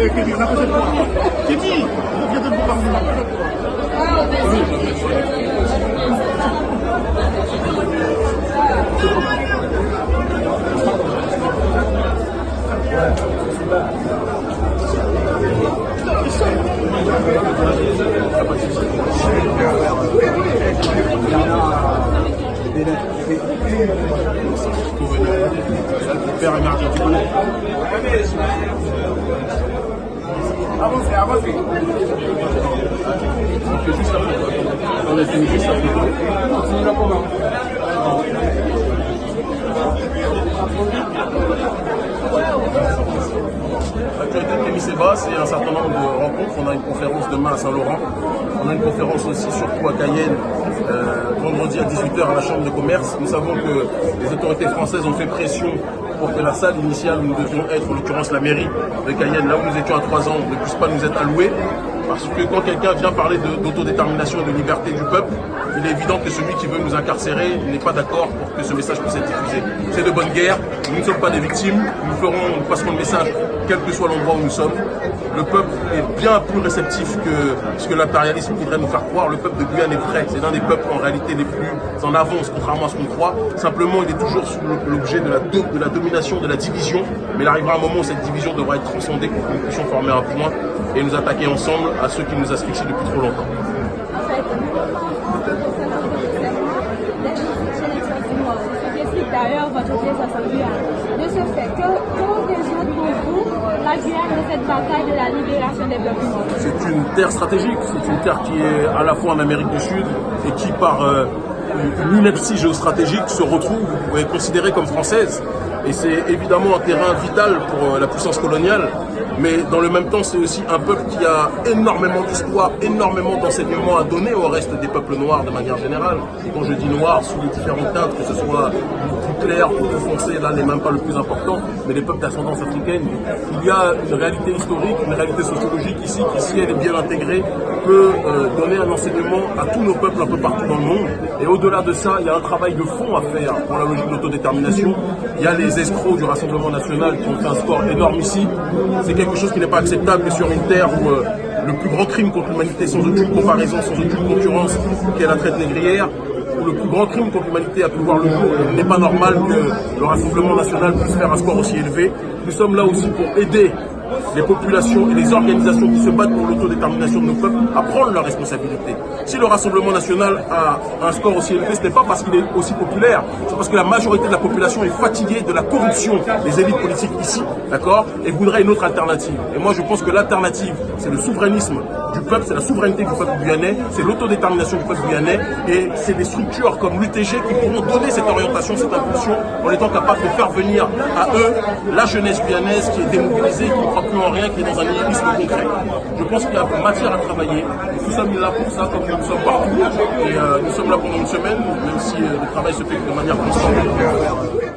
J'ai dit, je viens de vous parler. Tu connais Avancez, avancez. On fait juste la photo. On a fini juste la photo. Continue la commande. De Kémy Seba, c'est un certain nombre de rencontres. On a une conférence demain à Saint-Laurent. On a une conférence aussi surtout à Cayenne, euh, vendredi à 18h à la Chambre de commerce. Nous savons que les autorités françaises ont fait pression pour que la salle initiale où nous devions être, en l'occurrence la mairie de Cayenne, là où nous étions à 3 ans, ne puisse pas nous être allouée. Parce que quand quelqu'un vient parler d'autodétermination et de liberté du peuple, il est évident que celui qui veut nous incarcérer n'est pas d'accord pour que ce message puisse être diffusé. C'est de bonne guerre, nous ne sommes pas des victimes, nous ferons, nous passerons le message quel que soit l'endroit où nous sommes. Le peuple est bien plus réceptif que ce que l'impérialisme voudrait nous faire croire. Le peuple de Guyane est vrai, c'est l'un des peuples en réalité les plus en avance, contrairement à ce qu'on croit. Simplement, il est toujours sous l'objet de la, de la domination, de la division. Mais il arrivera un moment où cette division devra être transcendée pour que nous puissions former un point et nous attaquer ensemble à ceux qui nous asphyxient depuis trop longtemps. C'est une terre stratégique, c'est une terre qui est à la fois en Amérique du Sud et qui, par euh, une ineptie géostratégique, se retrouve ou est considérée comme française. Et c'est évidemment un terrain vital pour euh, la puissance coloniale, mais dans le même temps, c'est aussi un peuple qui a énormément d'histoire, énormément d'enseignements à donner au reste des peuples noirs de manière générale. Quand je dis noir, sous les différentes teintes, que ce soit plus clair ou plus foncé, là n'est même pas le plus important, mais les peuples d'ascendance africaine, il y a une réalité historique, une réalité sociologique ici qui, si elle est bien intégrée, peut euh, donner un enseignement à tous nos peuples un peu partout dans le monde. Au-delà de ça, il y a un travail de fond à faire pour la logique de l'autodétermination. Il y a les escrocs du Rassemblement national qui ont fait un score énorme ici. C'est quelque chose qui n'est pas acceptable sur une terre où euh, le plus grand crime contre l'humanité, sans aucune comparaison, sans aucune concurrence, qui est la traite négrière, où le plus grand crime contre l'humanité a pu voir le jour. Il n'est pas normal que le Rassemblement national puisse faire un score aussi élevé. Nous sommes là aussi pour aider les populations et les organisations qui se battent pour l'autodétermination de nos peuples à prendre leurs responsabilités. Si le Rassemblement national a un score aussi élevé, ce n'est pas parce qu'il est aussi populaire, c'est parce que la majorité de la population est fatiguée de la corruption des élites politiques ici, d'accord, et voudrait une autre alternative. Et moi, je pense que l'alternative, c'est le souverainisme du peuple, c'est la souveraineté du peuple guyanais, c'est l'autodétermination du peuple guyanais, et c'est des structures comme l'UTG qui pourront donner cette orientation, cette impulsion, en étant capables de faire venir à eux la jeunesse guyanaise qui est démobilisée, qui plus en rien, qui est dans un nihilisme concret. Je pense qu'il y a matière à travailler. Nous sommes là pour ça, comme nous sommes partout. Et euh, nous sommes là pendant une semaine, même si euh, le travail se fait de manière constante.